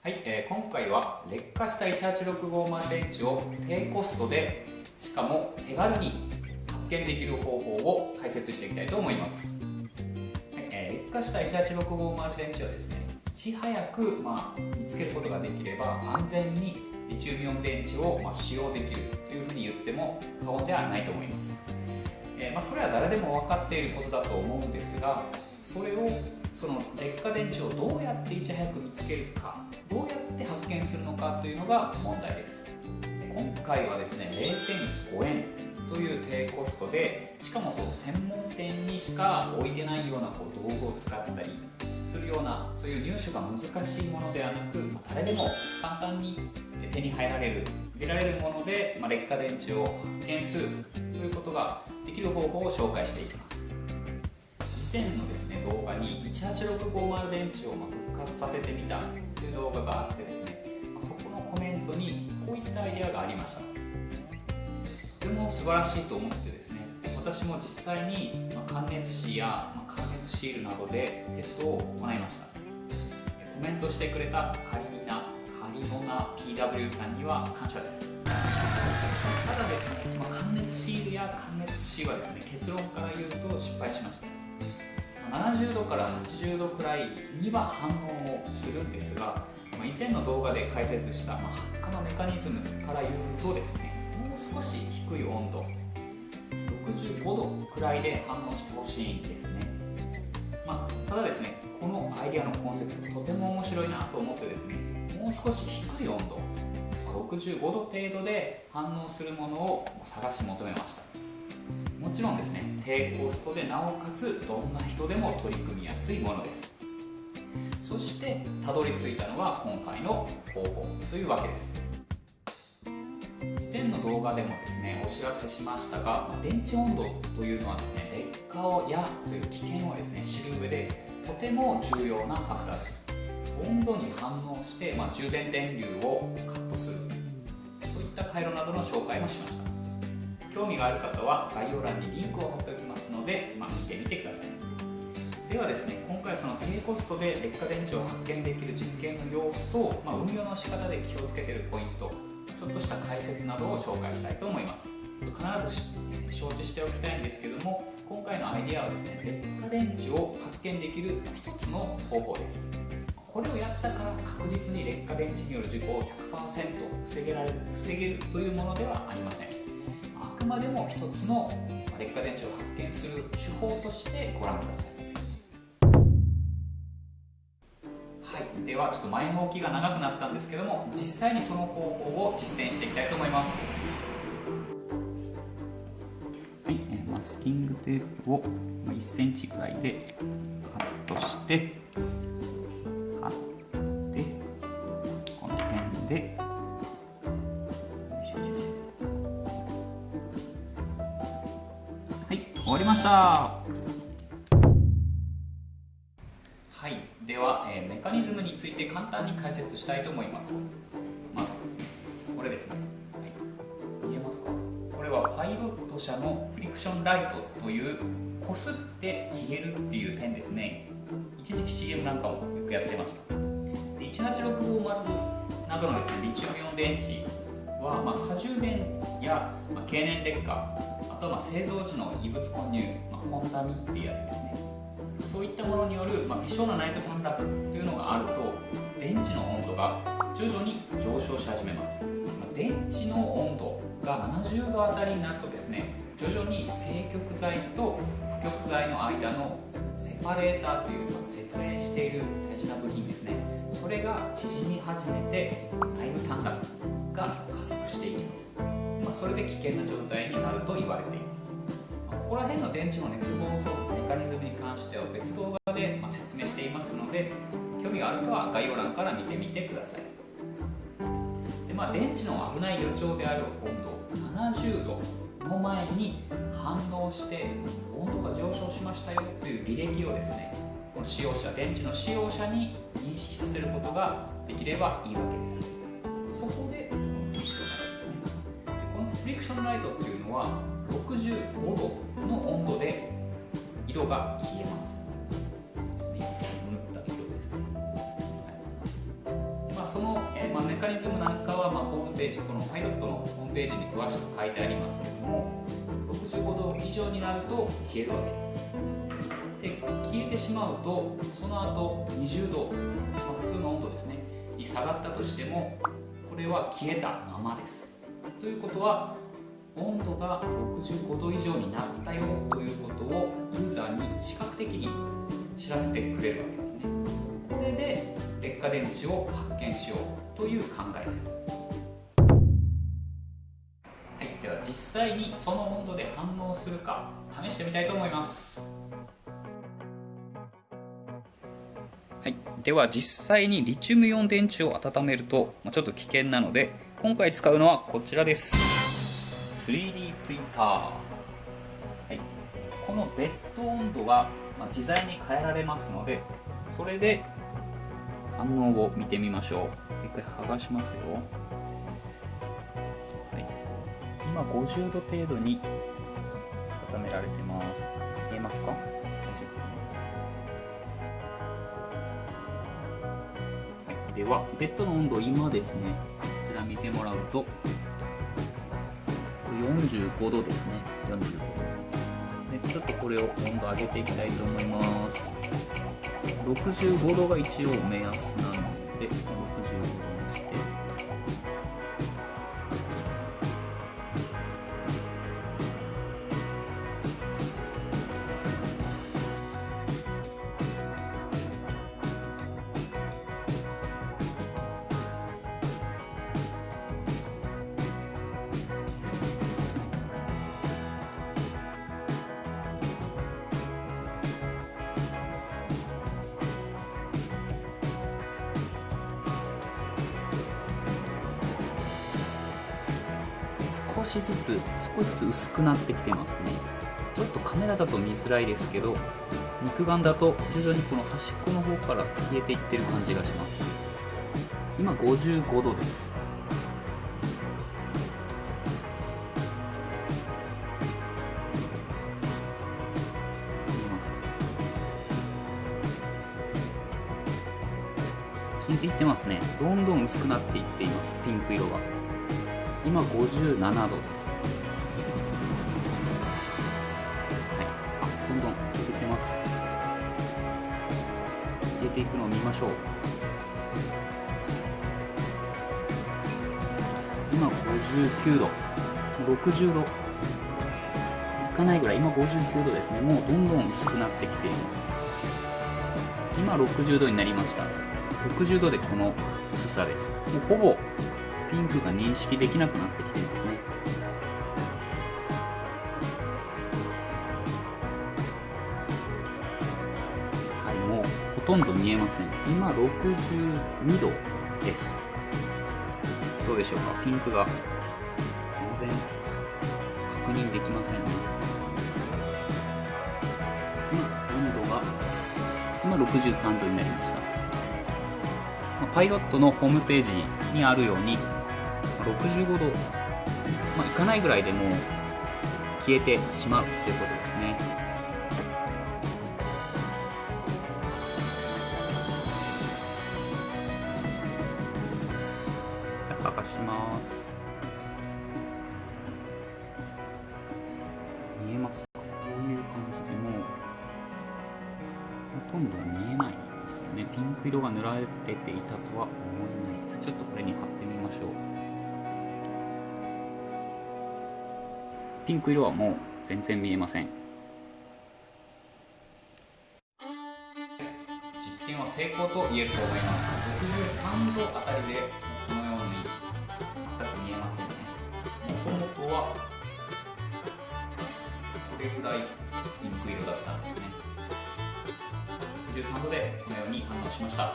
はい、えー、今回は劣化した18650電池を低コストでしかも手軽に発見できる方法を解説していきたいと思います、はいえー、劣化した18650電池はですねいち早く、まあ、見つけることができれば安全にリチウムイオン電池を、まあ、使用できるというふうに言っても過言ではないと思います、えー、まあ、それは誰でも分かっていることだと思うんですがそれをその劣化電池をどうやっていち早く見つけるかどうやって発見するのかというのが問題です。今回はですね0.5円という低コストでしかもそう専門店にしか置いてないようなこう道具を使ったりするようなそういう入手が難しいものではなく誰でも簡単に手に入られる入れられるもので、まあ、劣化電池を発見するということができる方法を紹介していきます。以前のです動画に18650電池を復活させてみたという動画があってですねそこのコメントにこういったアイデアがありました。とても素晴らしいと思ってですね私も実際に感熱紙や感熱シールなどでテストを行いました。コメントしてくれたカリミナカリモナ PW さんには感謝です。ただですね、まあ、感熱シールや感熱紙はですね結論から言うと失敗しました。70度から80度くらいには反応をするんですが、ま、以前の動画で解説した、まあ、発火のメカニズムから言うとですねもう少し低い温度65度くらいで反応してほしいんですね、まあ、ただですねこのアイデアのコンセプトとても面白いなと思ってですねもう少し低い温度65度程度で反応するものを探し求めました。もちろんですね低コストでなおかつどんな人でも取り組みやすいものです。そしてたどり着いたのは今回の方法というわけです。以前の動画でもですねお知らせしましたが電池温度というのはですね劣化をやそういう危険をですね知る上でとても重要なファクターです。温度に反応して、まあ、充電電流をカットする。そういった回路などの紹介もしました。興味がある方は概要欄にリンクを貼っておきますので、まあ、見てみてください。ではですね今回その低コストで劣化電池を発見できる実験の様子と、まあ、運用の仕方で気をつけているポイントちょっとした解説などを紹介したいと思います。必ず承知しておきたいんですけども今回のアイデアはですね劣化電池を発見できる一つの方法です。これをやったから確実に劣化電池による事故を100%防げられる防げるというものではありません。までも一つの劣化電池を発見する手法としてご覧くださいはいではちょっと前の置きが長くなったんですけども実際にその方法を実践していきたいと思います。はいマスキングテープを1センチぐらいでカットしてした。はい。では、えー、メカニズムについて簡単に解説したいと思います。まずこれですね、はい、見えますか？これはパイロット社のフリクションライトというこすって消えるっていうペンですね。一時期 CM なんかもよくやってました。18650などのですねリチウムイオン電池は、まあ、過充電や、まあ、経年劣化あとまあ製造時の異物混入、まあ、ホンダミっていうやつですね。そういったものによる、まあ、微小な内部短絡というのがあると電池の温度が徐々に上昇し始めます、まあ、電池の温度が70度あたりになるとですね徐々に正極材と不極材の間のセパレーターという、ま、絶縁している大事な部品ですね。それが縮み始めて内部短絡が加速していきます。まあ、それで危険な状態になると言われています、ま、ここら辺の電池の熱暴走メカニズムに関しては別動画で説明していますので興味がある方は概要欄から見てみてください。で、まあ、電池の危ない予兆である温度70度の前に反応して温度が上昇しましたよという履歴をですねこの使用者電池の使用者に認識させることができればいいわけです。そこでクションライトっていうのは65度の温度で色が消えます。塗った色ですね。はいまあ、その、えまあ、メカニズムなんかは、まあ、ホームページこのパイロットのホームページに詳しく書いてありますけども65度以上になると消えるわけですで消えてしまうとその後20度、まあ、普通の温度ですねに下がったとしてもこれは消えたままですということは温度が65度以上になったよということをユーザーに視覚的に知らせてくれるわけですね。これで劣化電池を発見しようという考えです。はいでは実際にその温度で反応するか試してみたいと思います。はい、では実際にリチウムイオン電池を温めると、まあ、ちょっと危険なので今回使うのはこちらです。3D プリンター、はい、このベッド温度は、まあ、自在に変えられますのでそれで反応を見てみましょう。一回剥がしますよ、はい、今50度程度に温められてます。見えますか？大丈夫。はい、ではベッドの温度今ですねこちら見てもらうと。45度ですね。45度。でちょっとこれを温度上げていきたいと思います。65度が一応目安なので少しずつ少しずつ薄くなってきてますね。ちょっとカメラだと見づらいですけど肉眼だと徐々にこの端っこの方から消えていってる感じがします。今55度です。消えていってますね。どんどん薄くなっていっています。ピンク色が。今57度です。はい。あどんどん消えてきてます。消えていくのを見ましょう。今59度。60度。いかないぐらい。今59度ですね。もうどんどん薄くなってきています。今60度になりました。60度でこの薄さです。もうほぼピンクが認識できなくなってきていますね。はいもうほとんど見えません。今62度です。どうでしょうか？ピンクが全然確認できませんね。今温度が今63度になりました。パイロットのホームページにあるように65度、まあ、いかないぐらいでもう消えてしまうということですね。剥がします。見えますか？こういう感じでもうほとんど見えないですね。ピンク色が塗られていたとは思えないです。ちょっとこれに貼ってみましょう。ピンク色はもう全然見えません。実験は成功と言えると思います。63度あたりでこのように全く見えませんね。もともとはこれぐらいピンク色だったんですね。63度でこのように反応しました。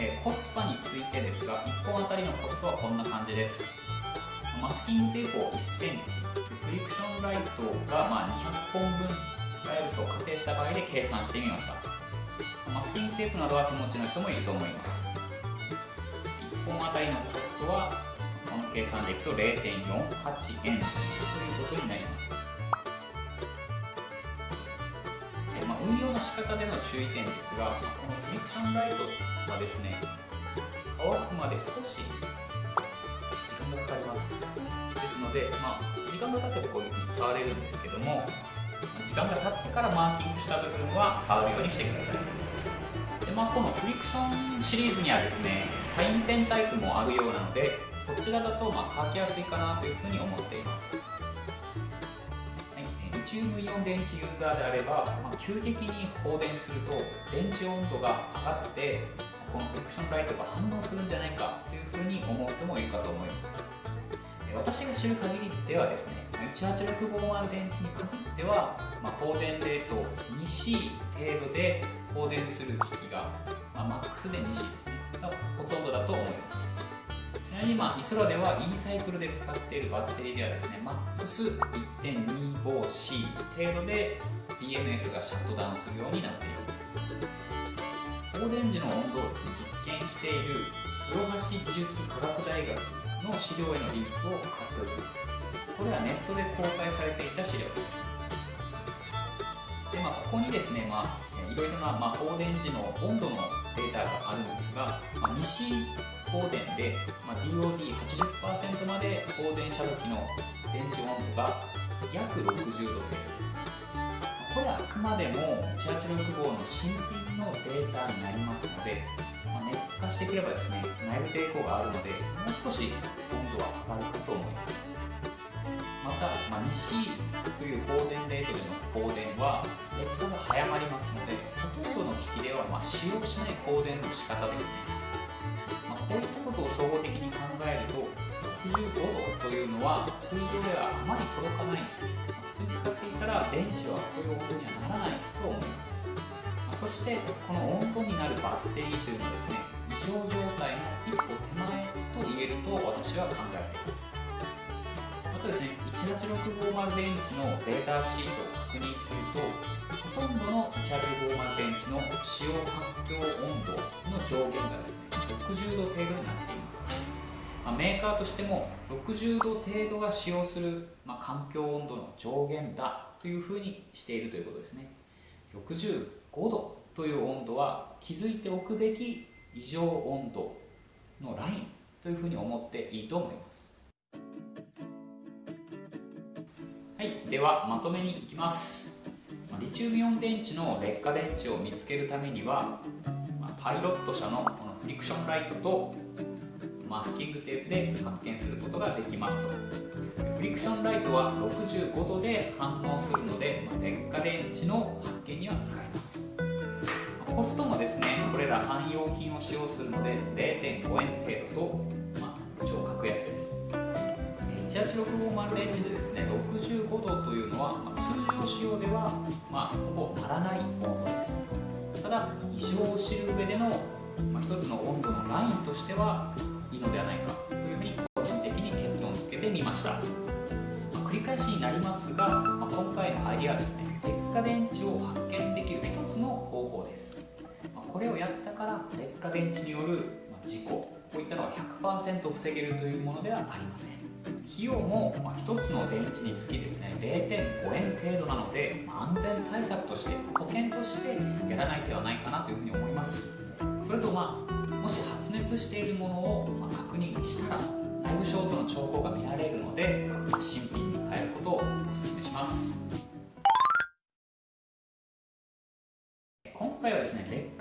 えコスパについてですが1本あたりのコストはこんな感じです。マスキングテープを1センチフリクションライトがま200本分使えると仮定した場合で計算してみました。マスキングテープなどは手持ちの人もいると思います。1本あたりのコストはこの計算でいくと0.48円ということになります。まあ、運用の仕方での注意点ですが、このフリクションライトはですね乾くまで少しので、まあ、時間が経ってばこういうふうに触れるんですけども時間が経ってからマーキングした部分は触るようにしてください。で、まあ、このフリクションシリーズにはですねサインペンタイプもあるようなのでそちらだとまあ書きやすいかなというふうに思っています。リチウムイオン電池ユーザーであれば、まあ、急激に放電すると電池温度が上がってこのフリクションライトが反応するんじゃないかというふうに思う人もいるかと思います。私が知る限りではですね18650電池に限っては、まあ、放電レート 2C 程度で放電する機器が、まあ、マックスで 2C ですねがほとんどだと思います。ちなみに、まあ、イソラでは E サイクルで使っているバッテリーではですねマックス 1.25C 程度で BMS がシャットダウンするようになっています。放電時の温度を実験している室橋技術科学大学の資料へのリンクを貼っておきますこれはネットで公開されていた資料。ですで、まあ、ここにですね、まあ、いろいろな、まあ、放電時の温度のデータがあるんですが、まあ、西放電で、まあ、DOD80% まで放電した時の電池温度が約60度程度ですこれはあくまでも1865の新品のデータになりますので、あ、熱化してくればですね内部抵抗があるのでもう少し温度は上がるかと思います。また、まあ、西という放電レートでの放電は劣化が早まりますのでほとんどの機器ではま使用しない放電の仕方ですね、まあ、こういったことを総合的に考えると65度というのは通常ではあまり届かない、普通に使っていたら電池はそういう温度にはならないと思います、そしてこの温度になるバッテリーというのはですね異常状態の一歩手前と言えると私は考えています。とですね18650電池のデータシートを確認するとほとんどの18650電池の使用環境温度の上限がですね60度程度になっています、ま、メーカーとしても60度程度が使用する、ま、環境温度の上限だというふうにしているということですね。60 5度という温度は気づいておくべき異常温度のラインというふうに思っていいと思います。はいではまとめにいきます。リチウムイオン電池の劣化電池を見つけるためにはパイロット社のこのフリクションライトとマスキングテープで発見することができます。フリクションライトは65度で反応するので劣化電池の発見には使えます。コストもですねこれら汎用品を使用するので0.5円程度と、まあ、超格安です。18650電池でですね65度というのは、まあ、通常使用では、まあ、ほぼ足らない温度です。ただ異常を知る上での、まあ、一つの温度のラインとしてはいいのではないかというふうに個人的に結論付けてみました、まあ、繰り返しになりますが、まあ、今回のアイデアはですね劣化電池を発見できる一つの方法です、これをやったから劣化電池による事故こういったのは100%防げるというものではありません。費用も1つの電池につきですね0.5円程度なので安全対策として保険としてやらない手はないかなというふうに思います。それとまあもし発熱しているものを確認したら内部ショートの兆候が見られるので新品に変えることをお勧めします。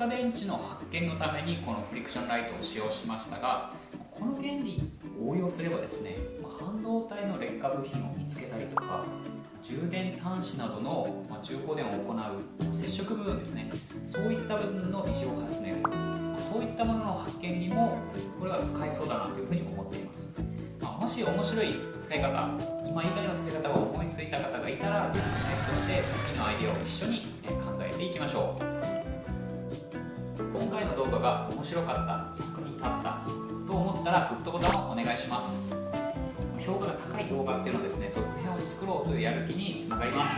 化電池の発見のためにこのフリクションライトを使用しましたがこの原理応用すればですね半導体の劣化部品を見つけたりとか充電端子などの中高電を行う接触部分ですねそういった部分の異常発熱そういったものの発見にもこれは使えそうだなというふうに思っています、ま、もし面白い使い方今以外の使い方を思いついた方がいたらぜひコメントして次のアイデアを一緒に考えていきましょう。の動画が面白かった役に立ったと思ったらグッドボタンをお願いします。評価が高い動画っていうのはですね続編を作ろうというやる気につながります。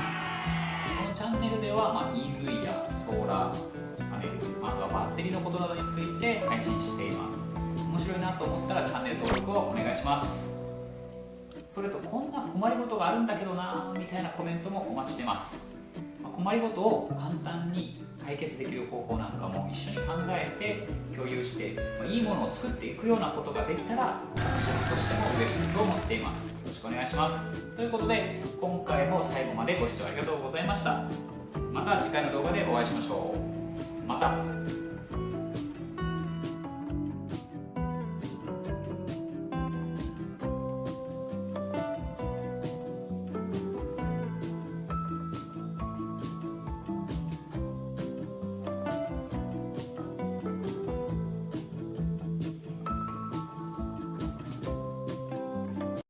このチャンネルでは、まあ、EV やソーラーパネルあとはバッテリーのことなどについて配信しています。面白いなと思ったらチャンネル登録をお願いします。それとこんな困りごとがあるんだけどなみたいなコメントもお待ちしてます、ま、困りごとを簡単に解決できる方法なんかも一緒に考えて共有していいものを作っていくようなことができたら僕としても嬉しいと思っています。よろしくお願いします。ということで今回も最後までご視聴ありがとうございました。また次回の動画でお会いしましょう。また。